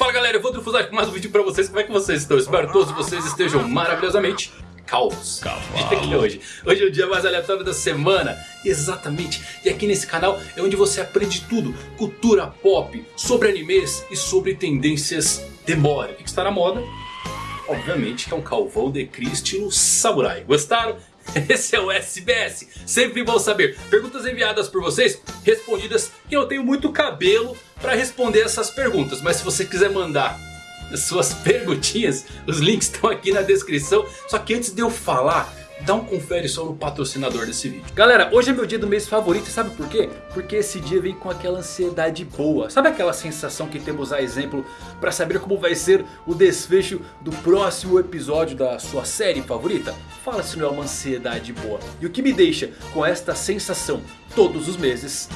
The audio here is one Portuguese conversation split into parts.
Fala galera, eu vou trufuzar com mais um vídeo pra vocês. Como é que vocês estão? Espero todos vocês estejam maravilhosamente calvos. Aqui hoje. Hoje é o dia mais aleatório da semana. Exatamente. E aqui nesse canal é onde você aprende tudo. Cultura pop, sobre animes e sobre tendências de moda. O que está na moda? Obviamente que é um calvão de Cri estilo samurai. Gostaram? Esse é o SBS, sempre bom saber. Perguntas enviadas por vocês, respondidas que eu tenho muito cabelo para responder essas perguntas. Mas se você quiser mandar suas perguntinhas, os links estão aqui na descrição. Só que antes de eu falar, dá um confere só no patrocinador desse vídeo. Galera, hoje é meu dia do mês favorito e sabe por quê? Porque esse dia vem com aquela ansiedade boa. Sabe aquela sensação que temos a exemplo para saber como vai ser o desfecho do próximo episódio da sua série favorita? Fala se não é uma ansiedade boa. E o que me deixa com esta sensação todos os meses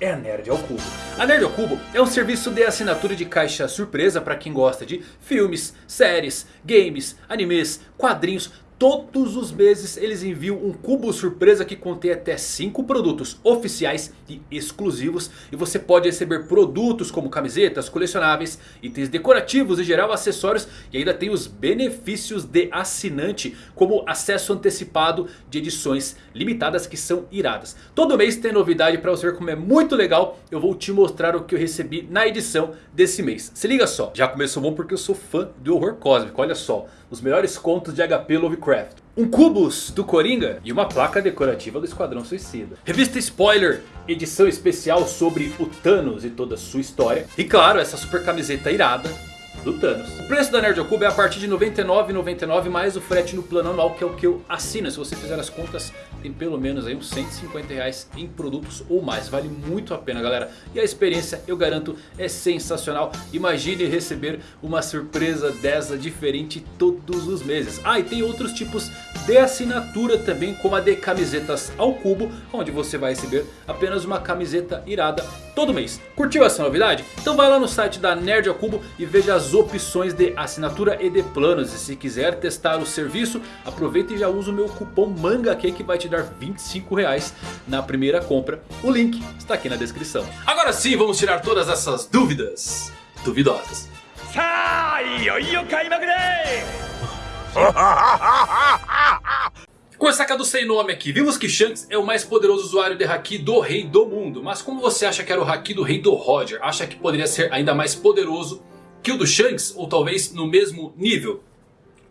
é a Nerd ao Cubo. A Nerd ao Cubo é um serviço de assinatura de caixa surpresa para quem gosta de filmes, séries, games, animes, quadrinhos Todos os meses eles enviam um cubo surpresa que contém até 5 produtos oficiais e exclusivos. E você pode receber produtos como camisetas, colecionáveis, itens decorativos e geral acessórios. E ainda tem os benefícios de assinante como acesso antecipado de edições limitadas que são iradas. Todo mês tem novidade para você ver como é muito legal. Eu vou te mostrar o que eu recebi na edição desse mês. Se liga só, já começou bom porque eu sou fã do horror cósmico, olha só os melhores contos de HP Lovecraft. Um cubus do Coringa e uma placa decorativa do Esquadrão Suicida. Revista Spoiler, edição especial sobre o Thanos e toda a sua história. E claro, essa super camiseta irada do Thanos. O preço da Nerd Cubo é a partir de R$ 99,99 mais o frete no plano anual que é o que eu assino. Se você fizer as contas tem pelo menos aí uns 150 reais em produtos ou mais. Vale muito a pena galera. E a experiência eu garanto é sensacional. Imagine receber uma surpresa dessa diferente todos os meses. Ah e tem outros tipos de assinatura também como a de camisetas ao cubo. Onde você vai receber apenas uma camiseta irada todo mês. Curtiu essa novidade? Então vai lá no site da Nerd ao Cubo e veja as opções de assinatura e de planos. E se quiser testar o serviço, aproveita e já usa o meu cupom MANGAQ que vai te dar 25 reais na primeira compra. O link está aqui na descrição. Agora sim, vamos tirar todas essas dúvidas duvidosas. Com essa do sem nome aqui, vimos que Shanks é o mais poderoso usuário de Haki do Rei do Mundo. Mas como você acha que era o Haki do Rei do Roger? Acha que poderia ser ainda mais poderoso que o do Shanks? Ou talvez no mesmo nível?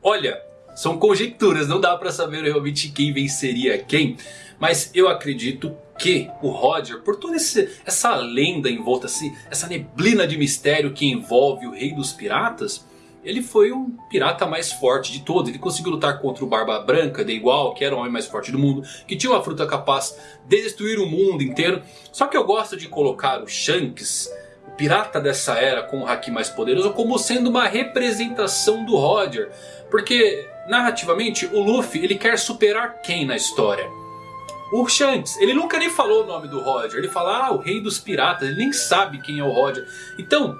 Olha, são conjecturas, não dá pra saber realmente quem venceria quem. Mas eu acredito que o Roger, por toda esse, essa lenda em volta, assim, essa neblina de mistério que envolve o Rei dos Piratas... Ele foi um pirata mais forte de todos. Ele conseguiu lutar contra o Barba Branca de igual, que era o homem mais forte do mundo. Que tinha uma fruta capaz de destruir o mundo inteiro. Só que eu gosto de colocar o Shanks, pirata dessa era com o Haki mais poderoso, como sendo uma representação do Roger. Porque narrativamente o Luffy ele quer superar quem na história? O Shanks, ele nunca nem falou o nome do Roger. Ele fala, ah, o rei dos piratas. Ele nem sabe quem é o Roger. Então,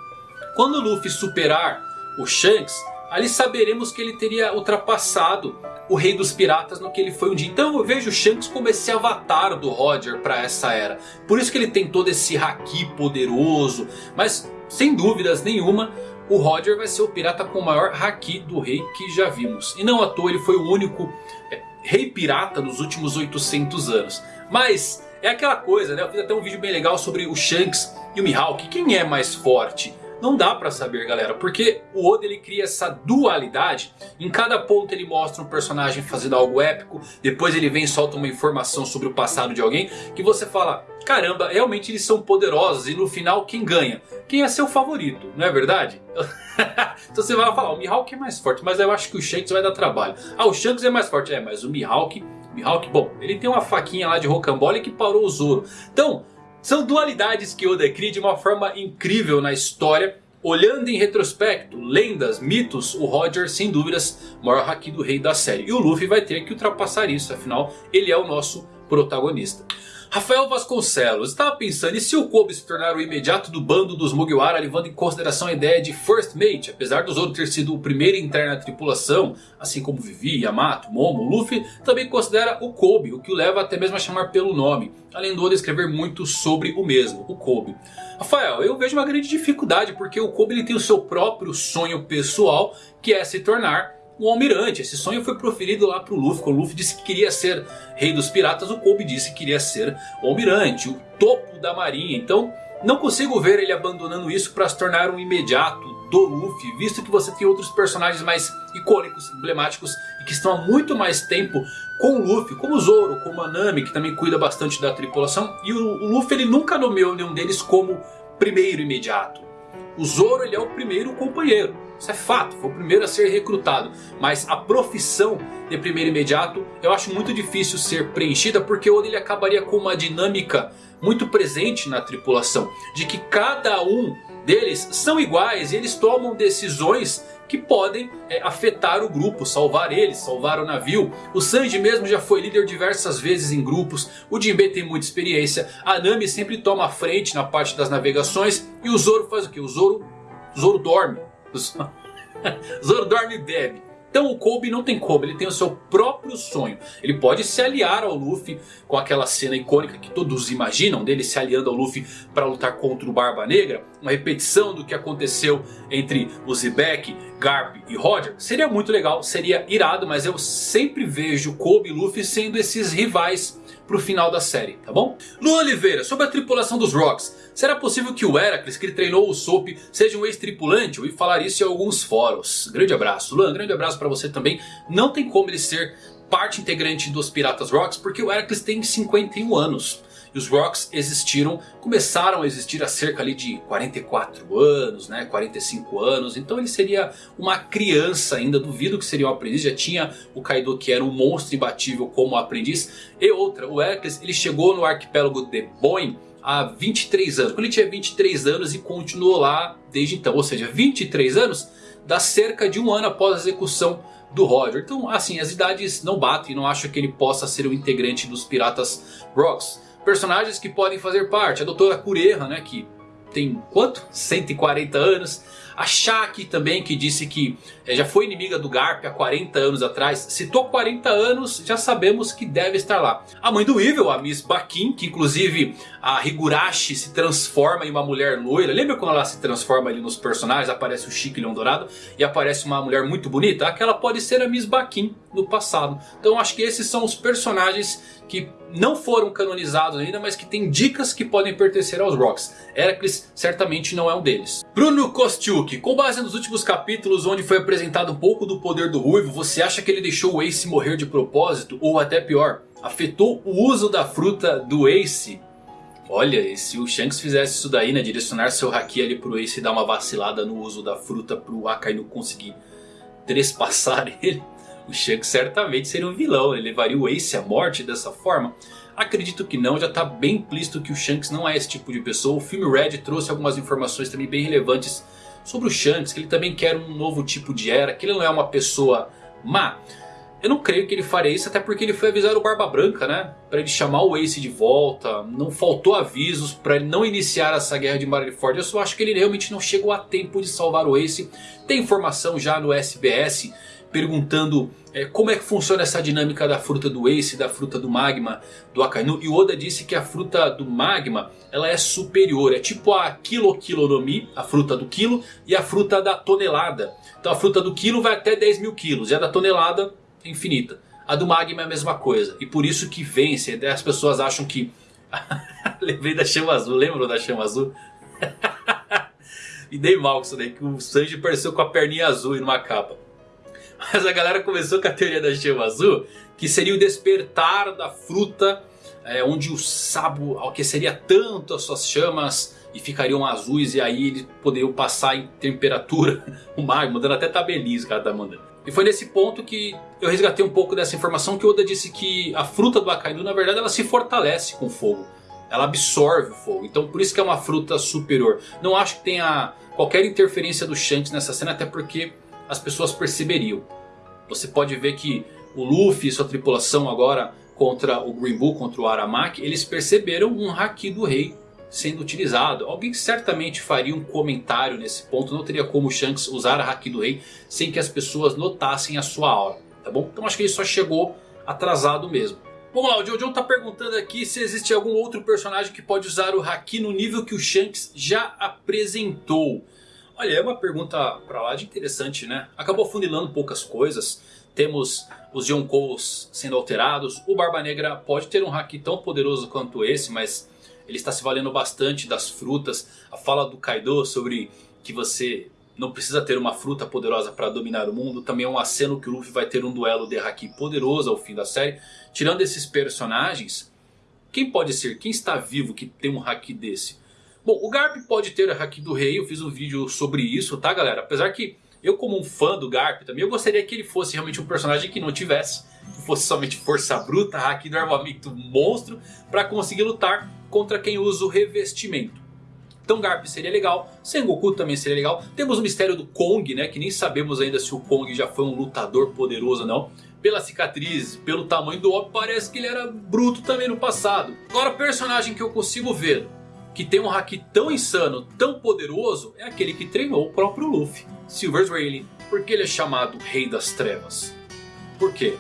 quando o Luffy superar o Shanks, ali saberemos que ele teria ultrapassado o rei dos piratas no que ele foi um dia. Então eu vejo o Shanks como esse avatar do Roger para essa era. Por isso que ele tem todo esse haki poderoso. Mas sem dúvidas nenhuma o Roger vai ser o pirata com o maior haki do rei que já vimos. E não à toa ele foi o único é, rei pirata nos últimos 800 anos. Mas é aquela coisa né, eu fiz até um vídeo bem legal sobre o Shanks e o Mihawk. Quem é mais forte? Não dá pra saber galera, porque o Oda ele cria essa dualidade. Em cada ponto ele mostra um personagem fazendo algo épico. Depois ele vem e solta uma informação sobre o passado de alguém. Que você fala, caramba, realmente eles são poderosos. E no final quem ganha? Quem é seu favorito, não é verdade? então você vai falar, o Mihawk é mais forte. Mas eu acho que o Shanks vai dar trabalho. Ah, o Shanks é mais forte. É, mas o Mihawk... Mihawk, bom, ele tem uma faquinha lá de rocambole que parou o Zoro. Então... São dualidades que Oda cria de uma forma incrível na história. Olhando em retrospecto, lendas, mitos, o Roger sem dúvidas maior haki do rei da série. E o Luffy vai ter que ultrapassar isso, afinal ele é o nosso protagonista. Rafael Vasconcelos estava pensando e se o Kobe se tornar o imediato do bando dos Mugiwara levando em consideração a ideia de First Mate. Apesar do Zoro ter sido o primeiro a entrar na tripulação, assim como Vivi, Yamato, Momo, Luffy também considera o Kobe, o que o leva até mesmo a chamar pelo nome. Além do Oda escrever muito sobre o mesmo, o Kobe. Rafael, eu vejo uma grande dificuldade porque o Kobe ele tem o seu próprio sonho pessoal que é se tornar um almirante. Esse sonho foi proferido lá pro Luffy. Quando o Luffy disse que queria ser rei dos piratas, o Kobe disse que queria ser o almirante, o topo da marinha. Então não consigo ver ele abandonando isso para se tornar um imediato do Luffy. Visto que você tem outros personagens mais icônicos, emblemáticos e que estão há muito mais tempo com o Luffy. Como o Zoro, como a Nami que também cuida bastante da tripulação. E o Luffy ele nunca nomeou nenhum deles como primeiro imediato. O Zoro ele é o primeiro companheiro. Isso é fato, foi o primeiro a ser recrutado. Mas a profissão de primeiro imediato eu acho muito difícil ser preenchida. Porque ele acabaria com uma dinâmica muito presente na tripulação. De que cada um deles são iguais e eles tomam decisões que podem é, afetar o grupo, salvar eles, salvar o navio. O Sanji mesmo já foi líder diversas vezes em grupos, o Jinbe tem muita experiência, a Nami sempre toma a frente na parte das navegações e o Zoro faz o que? O Zoro, o Zoro dorme. Zoro dorme e bebe. Então o Kobe não tem como, ele tem o seu próprio sonho. Ele pode se aliar ao Luffy com aquela cena icônica que todos imaginam. Dele se aliando ao Luffy para lutar contra o Barba Negra. Uma repetição do que aconteceu entre o Zebek, Garp e Roger. Seria muito legal, seria irado. Mas eu sempre vejo Kobe e Luffy sendo esses rivais pro final da série, tá bom? Lu Oliveira, sobre a tripulação dos Rocks. Será possível que o Heracles, que treinou o Soap, seja um ex-tripulante? Ouvi falar isso em alguns fóruns. Grande abraço. Luan, grande abraço para você também. Não tem como ele ser parte integrante dos Piratas Rocks, porque o Heracles tem 51 anos. E os Rocks existiram, começaram a existir há cerca ali de 44 anos, né, 45 anos. Então ele seria uma criança ainda, duvido que seria um aprendiz. Já tinha o Kaido que era um monstro imbatível como aprendiz. E outra, o Heracles ele chegou no arquipélago de Boeing há 23 anos. Quando ele tinha 23 anos e continuou lá desde então. Ou seja, 23 anos dá cerca de um ano após a execução do Roger. Então assim, as idades não batem. Não acho que ele possa ser o integrante dos Piratas Rocks. Personagens que podem fazer parte. A Doutora Cureha, né, que tem quanto? 140 anos. A Shaki também que disse que é, já foi inimiga do Garp há 40 anos atrás. Citou 40 anos, já sabemos que deve estar lá. A mãe do Evil, a Miss Bakin, que inclusive a Higurashi se transforma em uma mulher loira. Lembra quando ela se transforma ali nos personagens? Aparece o Chique Leão Dourado e aparece uma mulher muito bonita? Aquela pode ser a Miss Bakin no passado. Então acho que esses são os personagens que não foram canonizados ainda, mas que tem dicas que podem pertencer aos Rocks. Heracles certamente não é um deles. Bruno Kostiuk, com base nos últimos capítulos onde foi apresentado um pouco do poder do Ruivo, você acha que ele deixou o Ace morrer de propósito? Ou até pior, afetou o uso da fruta do Ace? Olha, e se o Shanks fizesse isso daí, né, direcionar seu Haki ali pro Ace e dar uma vacilada no uso da fruta pro Akainu conseguir trespassar ele o Shanks certamente seria um vilão, ele levaria o Ace à morte dessa forma? Acredito que não, já está bem implícito que o Shanks não é esse tipo de pessoa. O filme Red trouxe algumas informações também bem relevantes sobre o Shanks, que ele também quer um novo tipo de era, que ele não é uma pessoa má. Eu não creio que ele faria isso, até porque ele foi avisar o Barba Branca, né? Para ele chamar o Ace de volta. Não faltou avisos para ele não iniciar essa guerra de Marineford. Eu só acho que ele realmente não chegou a tempo de salvar o Ace. Tem informação já no SBS perguntando é, como é que funciona essa dinâmica da fruta do Ace da fruta do Magma do Akainu. E Oda disse que a fruta do Magma ela é superior. É tipo a Kilo Kilo no Mi, a fruta do quilo, e a fruta da tonelada. Então a fruta do quilo vai até 10 mil quilos e a da tonelada é infinita. A do Magma é a mesma coisa. E por isso que vence. As pessoas acham que... Levei da chama azul, lembram da chama azul? e dei mal com isso daí, que o Sanji apareceu com a perninha azul e numa capa. Mas a galera começou com a teoria da chama azul, que seria o despertar da fruta, é, onde o sabo aqueceria tanto as suas chamas e ficariam azuis e aí eles poderiam passar em temperatura o magma, dando até que ela tá mandando. E foi nesse ponto que eu resgatei um pouco dessa informação que o Oda disse que a fruta do Akainu na verdade ela se fortalece com fogo. Ela absorve o fogo, então por isso que é uma fruta superior. Não acho que tenha qualquer interferência do Shanks nessa cena, até porque as pessoas perceberiam. Você pode ver que o Luffy e sua tripulação agora contra o Green Bull, contra o Aramaki, eles perceberam um Haki do Rei sendo utilizado. Alguém certamente faria um comentário nesse ponto. Não teria como o Shanks usar a Haki do Rei sem que as pessoas notassem a sua aura. Tá bom? Então acho que ele só chegou atrasado mesmo. Vamos lá, o Jojo está perguntando aqui se existe algum outro personagem que pode usar o Haki no nível que o Shanks já apresentou. Olha, é uma pergunta pra lá de interessante, né? Acabou funilando poucas coisas. Temos os Yonkous sendo alterados. O Barba Negra pode ter um Haki tão poderoso quanto esse, mas ele está se valendo bastante das frutas. A fala do Kaido sobre que você não precisa ter uma fruta poderosa para dominar o mundo. Também é um aceno que o Luffy vai ter um duelo de Haki poderoso ao fim da série. Tirando esses personagens, quem pode ser? Quem está vivo que tem um Haki desse? Bom, o Garp pode ter Haki do Rei. Eu fiz um vídeo sobre isso, tá galera? Apesar que eu como um fã do Garp também, eu gostaria que ele fosse realmente um personagem que não tivesse. Que fosse somente força bruta, Haki do armamento monstro. Para conseguir lutar contra quem usa o revestimento. Então Garp seria legal, Sengoku também seria legal. Temos o mistério do Kong, né, que nem sabemos ainda se o Kong já foi um lutador poderoso ou não. Pela cicatriz, pelo tamanho do óbvio, parece que ele era bruto também no passado. Agora, personagem que eu consigo ver que tem um haki tão insano, tão poderoso, é aquele que treinou o próprio Luffy, Silver Rayleigh. Por que ele é chamado Rei das Trevas? Por quê?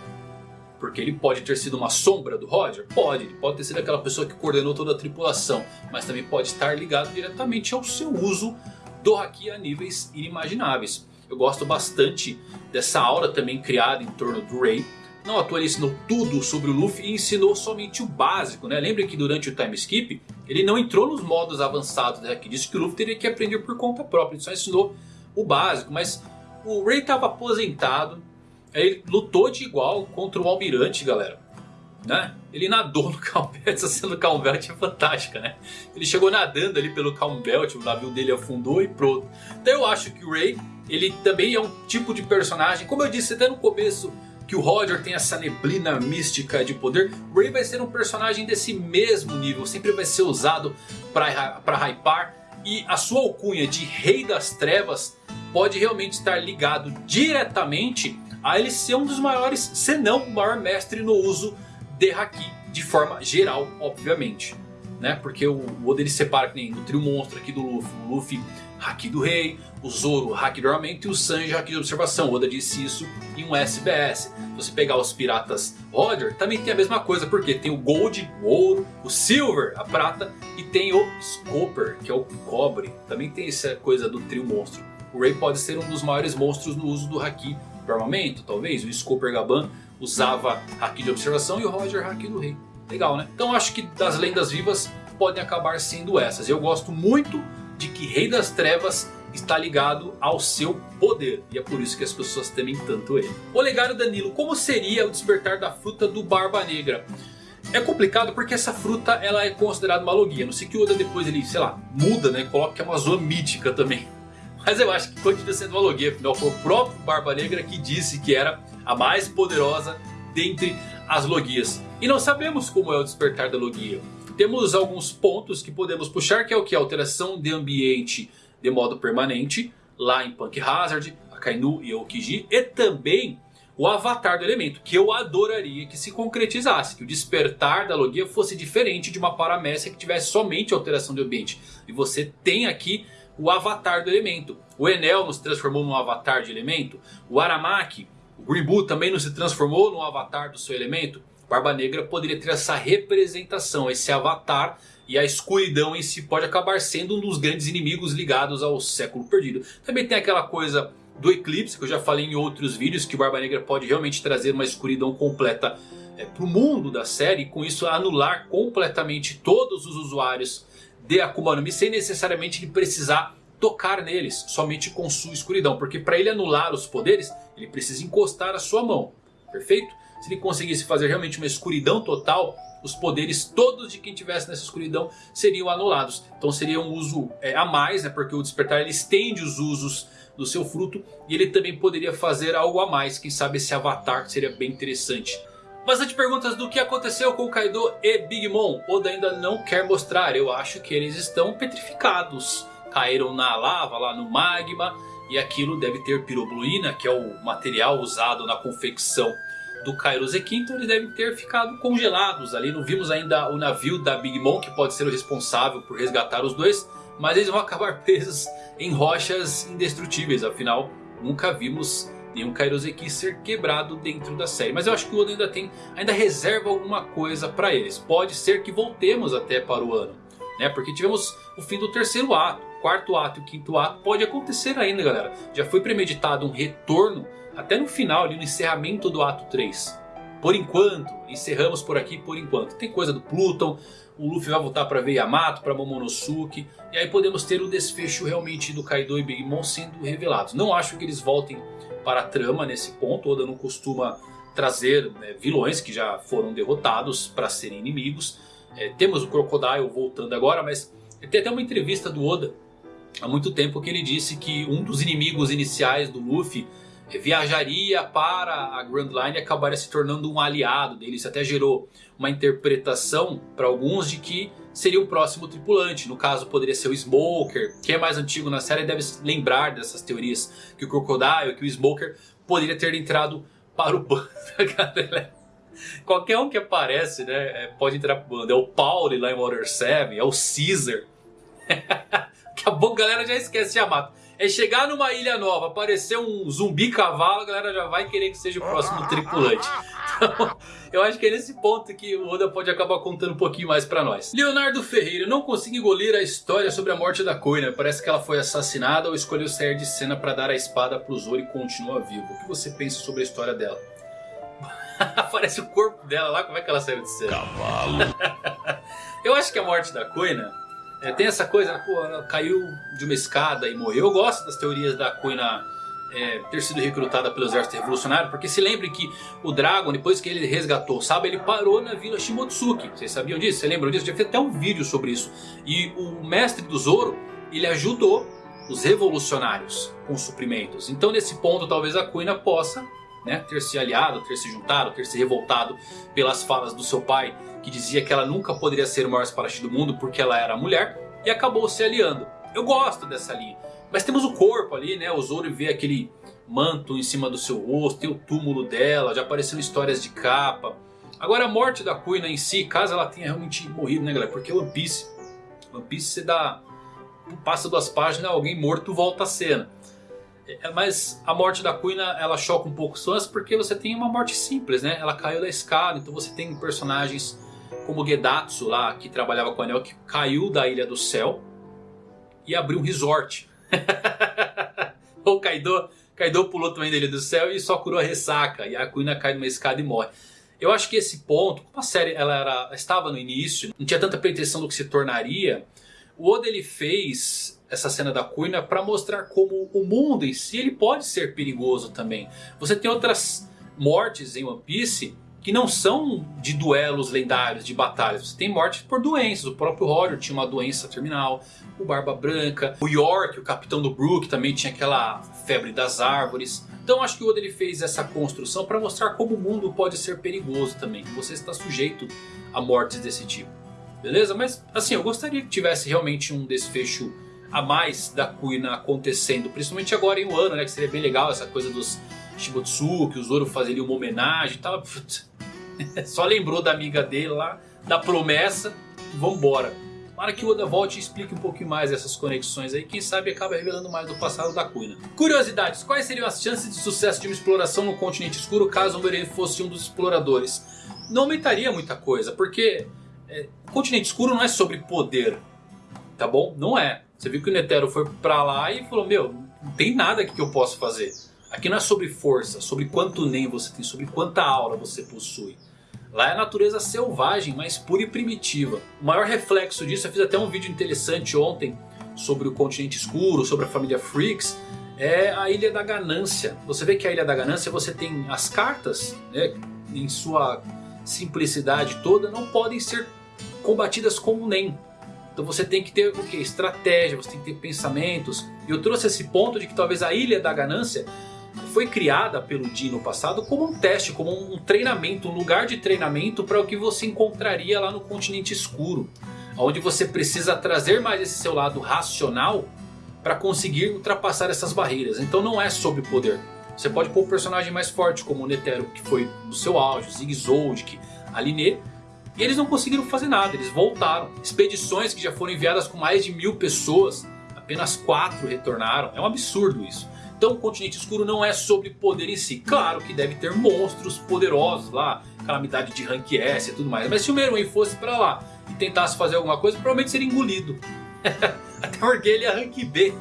Porque ele pode ter sido uma sombra do Roger? Pode, ele pode ter sido aquela pessoa que coordenou toda a tripulação. Mas também pode estar ligado diretamente ao seu uso do Haki a níveis inimagináveis. Eu gosto bastante dessa aura também criada em torno do Ray. Não à toa ele ensinou tudo sobre o Luffy e ensinou somente o básico. Né? Lembre que durante o time skip ele não entrou nos modos avançados. Né? Que disse que o Luffy teria que aprender por conta própria. Ele só ensinou o básico. Mas o Ray estava aposentado. Ele lutou de igual contra o Almirante, galera. Né? Ele nadou no Calm Belt, essa cena do Calm Belt é fantástica, né? Ele chegou nadando ali pelo Calm Belt, o navio dele afundou e pronto. Então eu acho que o Ray, ele também é um tipo de personagem, como eu disse até no começo, que o Roger tem essa neblina mística de poder. O Ray vai ser um personagem desse mesmo nível, sempre vai ser usado para hypar. E a sua alcunha de Rei das Trevas pode realmente estar ligado diretamente a ele ser um dos maiores, se não o maior mestre no uso de Haki de forma geral, obviamente. Né? Porque o Oda ele separa que nem no trio monstro aqui do Luffy. O Luffy, Haki do Rei, o Zoro, Haki do Armamento e o Sanji, Haki de Observação. Oda disse isso em um SBS. Se você pegar os piratas Roger, também tem a mesma coisa. Porque tem o Gold, o Ouro, o Silver, a Prata e tem o Scoper, que é o Cobre. Também tem essa coisa do trio monstro. O Ray pode ser um dos maiores monstros no uso do Haki do armamento, talvez. O Scoper Gaban usava Haki de observação e o Roger Haki do Rei. Legal, né? Então acho que das lendas vivas podem acabar sendo essas. Eu gosto muito de que Rei das Trevas está ligado ao seu poder. E é por isso que as pessoas temem tanto ele. Olegário Danilo, como seria o despertar da fruta do Barba Negra? É complicado porque essa fruta ela é considerada uma logia. Não sei que Oda depois ele, sei lá, muda, né? Coloca que é uma zoa mítica também. Mas eu acho que continua sendo uma logia, afinal foi o próprio Barba Negra que disse que era a mais poderosa dentre as logias. E não sabemos como é o despertar da logia. Temos alguns pontos que podemos puxar, que é o que? Alteração de ambiente de modo permanente, lá em Punk Hazard, Akainu e Okiji. E também o avatar do elemento, que eu adoraria que se concretizasse. Que o despertar da logia fosse diferente de uma paramécia que tivesse somente alteração de ambiente. E você tem aqui o avatar do elemento. O Enel não se transformou num avatar de elemento. O Aramaki, o Bull também não se transformou num avatar do seu elemento. Barba Negra poderia ter essa representação, esse avatar. E a escuridão em si pode acabar sendo um dos grandes inimigos ligados ao século perdido. Também tem aquela coisa do eclipse que eu já falei em outros vídeos. Que Barba Negra pode realmente trazer uma escuridão completa é, para o mundo da série. E com isso anular completamente todos os usuários de Akuma no Mi sem necessariamente ele precisar tocar neles somente com sua escuridão. Porque para ele anular os poderes ele precisa encostar a sua mão. Perfeito? Se ele conseguisse fazer realmente uma escuridão total, os poderes todos de quem tivesse nessa escuridão seriam anulados. Então seria um uso é, a mais, né, porque o despertar ele estende os usos do seu fruto. E ele também poderia fazer algo a mais, quem sabe esse avatar seria bem interessante. Bastante perguntas do que aconteceu com Kaido e Big Mom. Oda ainda não quer mostrar. Eu acho que eles estão petrificados. Caíram na lava, lá no magma. E aquilo deve ter pirobluína, que é o material usado na confecção do Kairoseki, então eles devem ter ficado congelados ali. Não vimos ainda o navio da Big Mom que pode ser o responsável por resgatar os dois. Mas eles vão acabar presos em rochas indestrutíveis, afinal nunca vimos nenhum Kairoseki ser quebrado dentro da série. Mas eu acho que o Oda ainda tem, ainda reserva alguma coisa para eles. Pode ser que voltemos até para o ano. Né? Porque tivemos o fim do terceiro ato, quarto ato e o quinto ato. Pode acontecer ainda galera. Já foi premeditado um retorno até no final, ali no encerramento do ato 3. Por enquanto, encerramos por aqui por enquanto. Tem coisa do Pluton, o Luffy vai voltar para ver Yamato, para Momonosuke. E aí podemos ter o desfecho realmente do Kaido e Big Mom sendo revelados. Não acho que eles voltem para a trama nesse ponto. Oda não costuma trazer né, vilões que já foram derrotados para serem inimigos. É, temos o Crocodile voltando agora, mas tem até uma entrevista do Oda há muito tempo que ele disse que um dos inimigos iniciais do Luffy viajaria para a Grand Line e acabaria se tornando um aliado dele. Isso até gerou uma interpretação para alguns de que seria o próximo tripulante. No caso poderia ser o Smoker, que é mais antigo na série deve lembrar dessas teorias. Que o Crocodile, que o Smoker poderia ter entrado para o bando. Qualquer um que aparece né, é, pode entrar para o bando. É o Pauli lá em Water 7, é o Caesar. Daqui a pouco a galera já esquece de Yamato é chegar numa ilha nova, aparecer um zumbi cavalo, a galera já vai querer que seja o próximo tripulante. Então, eu acho que é nesse ponto que o Oda pode acabar contando um pouquinho mais pra nós. Leonardo Ferreira, não consigo engolir a história sobre a morte da Koina. Parece que ela foi assassinada ou escolheu sair de cena para dar a espada pro Zoro e continua vivo. O que você pensa sobre a história dela? Aparece o corpo dela lá, como é que ela saiu de cena? Cavalo. eu acho que a morte da Koina é, tem essa coisa, pô, ela caiu de uma escada e morreu. Eu gosto das teorias da Kuina é, ter sido recrutada pelo exército revolucionário. Porque se lembre que o Dragon, depois que ele resgatou o Saba, ele parou na vila Shimotsuki. Vocês sabiam disso? Vocês lembram disso? Já fez até um vídeo sobre isso. E o mestre do Zoro, ele ajudou os revolucionários com suprimentos. Então nesse ponto talvez a Kuina possa né, ter se aliado, ter se juntado, ter se revoltado pelas falas do seu pai que dizia que ela nunca poderia ser o maior espadachim do mundo porque ela era mulher e acabou se aliando. Eu gosto dessa linha, mas temos o corpo ali, né, o Zoro vê aquele manto em cima do seu rosto, tem o túmulo dela, já apareceram histórias de capa. Agora a morte da Kuina em si, caso ela tenha realmente morrido, né galera, porque One Piece, One Piece você dá, passa duas páginas, alguém morto volta à cena. É, mas a morte da Kuina ela choca um pouco os fãs porque você tem uma morte simples, né? Ela caiu da escada, então você tem personagens como Gedatsu lá, que trabalhava com o Anel, que caiu da Ilha do Céu e abriu um resort. o Kaido, Kaido pulou também da Ilha do Céu e só curou a ressaca. E a Kuina cai numa escada e morre. Eu acho que esse ponto, como a série ela era, estava no início, não tinha tanta pretensão do que se tornaria, o Oda ele fez essa cena da Kuina para mostrar como o mundo em si ele pode ser perigoso também. Você tem outras mortes em One Piece que não são de duelos lendários, de batalhas. Você tem mortes por doenças. O próprio Horror tinha uma doença terminal. O Barba Branca. O York, o capitão do Brook, também tinha aquela febre das árvores. Então acho que o Oda ele fez essa construção para mostrar como o mundo pode ser perigoso também. Você está sujeito a mortes desse tipo. Beleza? Mas assim, eu gostaria que tivesse realmente um desfecho a mais da Kuina acontecendo. Principalmente agora em um ano, né? Que seria bem legal essa coisa dos Shibotsuki, o Zoro fazer uma homenagem e tal. Só lembrou da amiga dele lá, da promessa, vambora. Para que o Oda volte e explique um pouquinho mais essas conexões aí, quem sabe acaba revelando mais do passado da Kuina. Curiosidades, quais seriam as chances de sucesso de uma exploração no continente escuro caso o Meren fosse um dos exploradores? Não aumentaria muita coisa, porque é, o continente escuro não é sobre poder, tá bom? Não é. Você viu que o Netero foi pra lá e falou, meu, não tem nada aqui que eu possa fazer. Aqui não é sobre força, sobre quanto nem você tem, sobre quanta aura você possui. Lá é a natureza selvagem, mais pura e primitiva. O maior reflexo disso, eu fiz até um vídeo interessante ontem sobre o continente escuro, sobre a família Freaks. É a Ilha da Ganância. Você vê que a Ilha da Ganância você tem as cartas, né, em sua simplicidade toda, não podem ser combatidas com o NEM. Então você tem que ter o que? Estratégia, você tem que ter pensamentos. E eu trouxe esse ponto de que talvez a Ilha da Ganância foi criada pelo Di no passado como um teste, como um treinamento, um lugar de treinamento para o que você encontraria lá no continente escuro. Onde você precisa trazer mais esse seu lado racional para conseguir ultrapassar essas barreiras. Então não é sobre poder. Você pode pôr o personagem mais forte como o Netero que foi no seu auge, o Zigzold, a Linê. E eles não conseguiram fazer nada, eles voltaram. Expedições que já foram enviadas com mais de mil pessoas, apenas quatro retornaram. É um absurdo isso. Então o Continente Escuro não é sobre poder em si. Claro que deve ter monstros poderosos lá, calamidade de rank S e tudo mais. Mas se o Meruem fosse pra lá e tentasse fazer alguma coisa, provavelmente seria engolido. Até porque ele é rank B.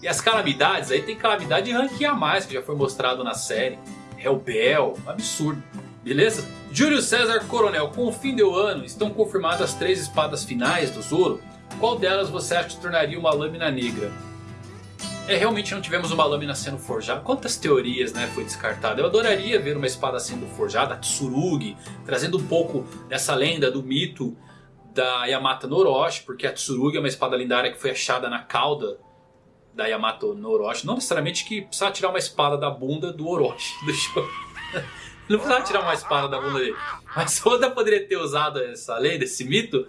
E as calamidades, aí tem calamidade de rank A+, que já foi mostrado na série. Hellbell, absurdo. Beleza? Júlio César Coronel, com o fim do ano estão confirmadas as três espadas finais do Zoro. Qual delas você acha que tornaria uma lâmina negra? É, realmente não tivemos uma lâmina sendo forjada. Quantas teorias né, foi descartada? Eu adoraria ver uma espada sendo forjada, a Tsurugi, trazendo um pouco dessa lenda do mito da Yamata Noroshi, porque a Tsurugi é uma espada lendária que foi achada na cauda da Yamato Noroshi. Não necessariamente que precisava tirar uma espada da bunda do Orochi, do Não precisava tirar uma espada da bunda dele. Mas Oda poderia ter usado essa lenda, esse mito,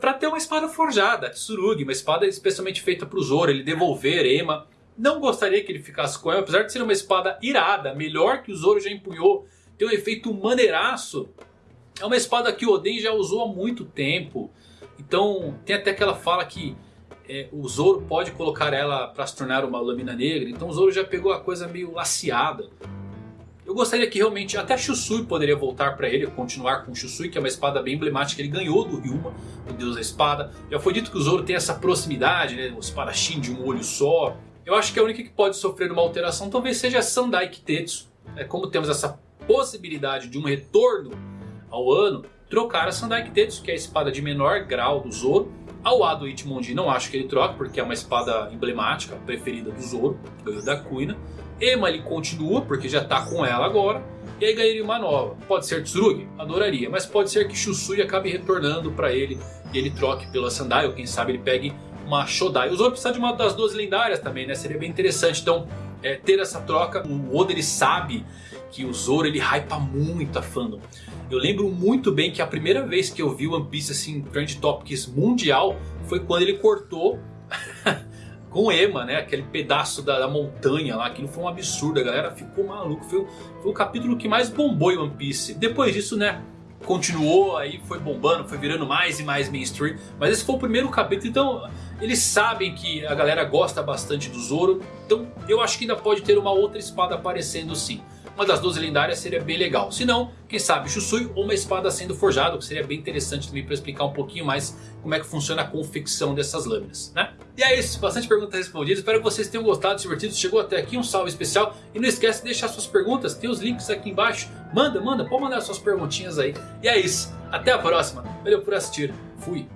para ter uma espada forjada, Tsurugi, uma espada especialmente feita para o Zoro, ele devolver Ema. Não gostaria que ele ficasse com ela, apesar de ser uma espada irada, melhor que o Zoro já empunhou, tem um efeito maneiraço. É uma espada que o Oden já usou há muito tempo. Então tem até aquela fala que é, o Zoro pode colocar ela para se tornar uma lâmina negra. Então o Zoro já pegou a coisa meio laceada. Eu gostaria que realmente até Shusui poderia voltar para ele, continuar com Shusui, que é uma espada bem emblemática. Ele ganhou do Ryuma, o deus da espada. Já foi dito que o Zoro tem essa proximidade, né, o espadachim de um olho só. Eu acho que a única que pode sofrer uma alteração talvez seja a Sandai Kitetsu. É, como temos essa possibilidade de um retorno ao ano, trocar a Sandai Kitetsu, que é a espada de menor grau do Zoro, ao Ado Ichimonji não acho que ele troca, porque é uma espada emblemática, preferida do Zoro, ganhou da Kuina. Ema ele continua, porque já está com ela agora. E aí ganharia uma nova. Pode ser Tsurugi? Adoraria. Mas pode ser que Shusui acabe retornando para ele. E ele troque pela Sandai, ou quem sabe ele pegue uma Shodai. O Zoro precisa de uma das duas lendárias também, né? Seria bem interessante. Então, é, ter essa troca. O Oda ele sabe que o Zoro ele hypa muito a fandom. Eu lembro muito bem que a primeira vez que eu vi One Piece assim, Trend Topics mundial foi quando ele cortou com Ema, né? Aquele pedaço da, da, montanha lá, aquilo foi um absurdo, a galera ficou maluco. Foi, foi o capítulo que mais bombou em One Piece. Depois disso, né? Continuou, aí foi bombando, foi virando mais e mais mainstream. Mas esse foi o primeiro capítulo, então eles sabem que a galera gosta bastante do Zoro. Então eu acho que ainda pode ter uma outra espada aparecendo sim uma das 12 lendárias seria bem legal. Se não, quem sabe Shusui ou uma espada sendo forjada, que seria bem interessante também para explicar um pouquinho mais como é que funciona a confecção dessas lâminas, né? E é isso, bastante perguntas respondidas, espero que vocês tenham gostado, divertido, chegou até aqui, um salve especial. E não esquece de deixar suas perguntas, tem os links aqui embaixo, manda, manda, pode mandar suas perguntinhas aí. E é isso, até a próxima, valeu por assistir, fui!